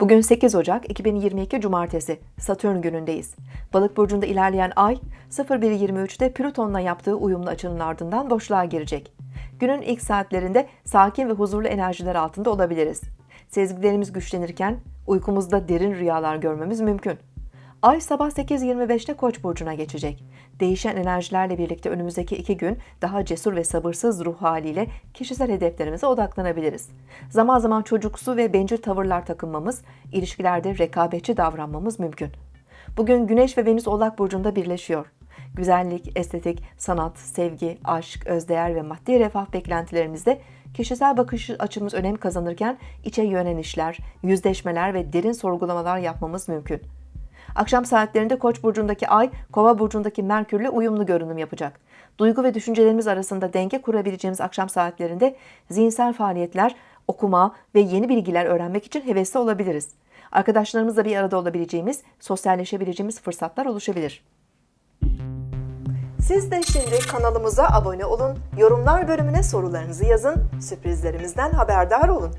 Bugün 8 Ocak 2022 Cumartesi, Satürn günündeyiz. Balık burcunda ilerleyen ay 01.23'te Plüton'la yaptığı uyumlu açının ardından boşluğa girecek. Günün ilk saatlerinde sakin ve huzurlu enerjiler altında olabiliriz. Sezgilerimiz güçlenirken uykumuzda derin rüyalar görmemiz mümkün. Ay sabah 8.25'te Koç burcuna geçecek. Değişen enerjilerle birlikte önümüzdeki iki gün daha cesur ve sabırsız ruh haliyle kişisel hedeflerimize odaklanabiliriz. Zaman zaman çocuksu ve bencil tavırlar takınmamız, ilişkilerde rekabetçi davranmamız mümkün. Bugün Güneş ve Venüs Oğlak burcunda birleşiyor. Güzellik, estetik, sanat, sevgi, aşk, özdeğer ve maddi refah beklentilerimizde kişisel bakış açımız önem kazanırken içe yönen işler, yüzleşmeler ve derin sorgulamalar yapmamız mümkün. Akşam saatlerinde Koç burcundaki Ay, Kova burcundaki Merkürle uyumlu görünüm yapacak. Duygu ve düşüncelerimiz arasında denge kurabileceğimiz akşam saatlerinde zihinsel faaliyetler, okuma ve yeni bilgiler öğrenmek için hevesli olabiliriz. Arkadaşlarımızla bir arada olabileceğimiz, sosyalleşebileceğimiz fırsatlar oluşabilir. Siz de şimdi kanalımıza abone olun, yorumlar bölümüne sorularınızı yazın, sürprizlerimizden haberdar olun.